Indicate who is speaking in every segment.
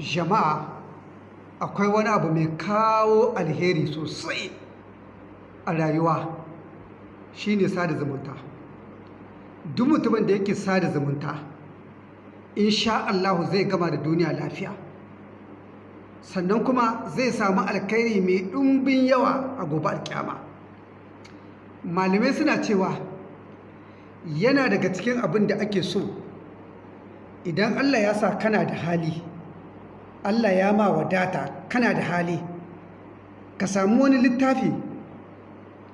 Speaker 1: jama'a akwai wani abu mai kawo alheri sosai a rayuwa shine sada zumunta. Duk mutumin da yake sada zumunta insha Allahu zai gama da duniya lafiya. Sannan kuma zai samu alkhairi mai ɗumbin yawa a gobe alkyama malamai suna cewa yana daga cikin abin da ake so. Idan Allah ya sa kana da hali Allah ya ma wadata kana da hali. Ka samu wani littafi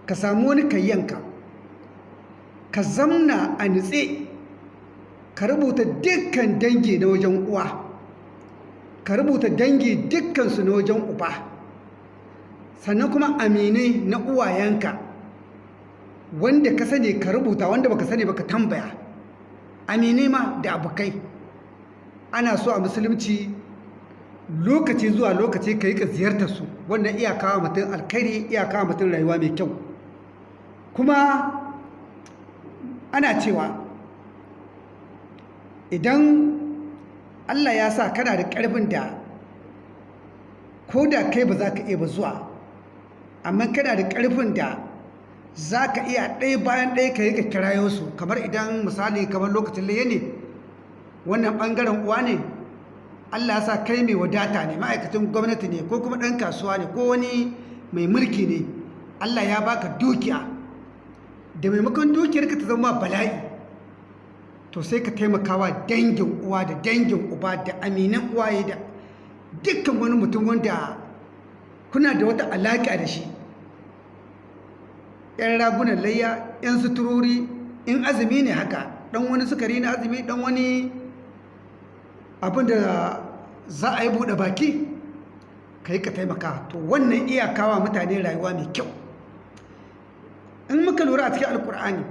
Speaker 1: ka samu wani kayyanka. Ka zamna a nutse ka rubuta dukkan dangi na wajen uwa. Ka rubuta dangi dukkansu na wajen uba. Sannan kuma aminai na uwayenka. Wanda ka sani ka rubuta wanda baka sani baka tambaya. Aminai ma da abokai. Ana so a musulunci lokaci zuwa lokaci ka yi ka ziyartar su. Wannan iyakawa mutum alkhairi iyakawa mutum rayuwa mai kyau. Kuma ana cewa idan allah ya sa kana da ƙarfin da ko da kai ba za ka iya ba zuwa amma kana da ƙarfin da za ka iya ɗaya bayan ɗaya ka yi ka kirayo su. Kamar idan misali kamar lokacin laye ne wannan ɓangaren uwa ne Allah ya sa kai mai wadata ne ma'aikacin gwamnati ne ko kuma ɗan kasuwa ne ko wani mai mulki ne Allah ya baka dukiya. Da maimakon dukiyarka ta zama bala'i to sai ka taimakawa dangin uwa da dangin uba da aminan uwaye da dukkan wani mutum wanda kuna da wata alaƙa da shi. Yan ragunan layya yan suturori in azumi ne haka ɗan wani sukari na azumi ɗan wani abin da za a yi buɗe baki ka yi ka taimaka. To wannan iyakawa mutane rayuwa mai kyau. In muka lura a cikin alkur'ani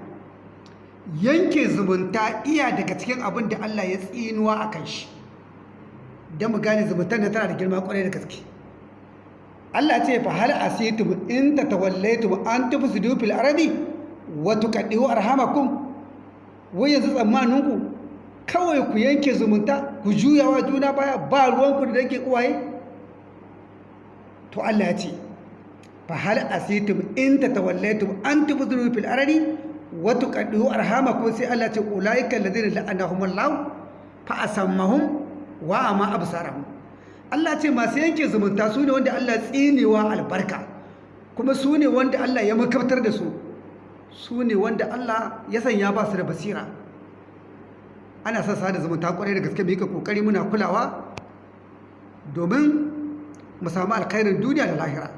Speaker 1: yanke zumunta iya daga cikin abin da allah ya tsinuwa a kan shi. Don mu gane zumuntar da tana da girma ƙwarai da gaske. Allah ce fa hal asitum in tatawallaitum an tufsidu fil ardi wa tuqaddiu arhamakum? Wai yanzu tsammaninku kawai ku yanke zumunta ku juyawa juna baya ba ruwanku da dake uwaye? To Allah ya ce fa hal asitum in tatawallaytum an tubdhiru fil ardi wa tuqaddiru arhamakum? Sai Allah ce ulaika alladhina la'anahumullahu fa asammahum wa ama absarahum. Allah ce masu yanke zumunta su ne wanda Allah tsinewa albarka kuma su ne wanda Allah ya makabtar da su. Su ne wanda Allah ya sanya ba su da basira. Ana son sada zumunta ƙwarai da gaske muka ƙoƙari muna kulawa domin mu samu alkhairin duniya da lahira.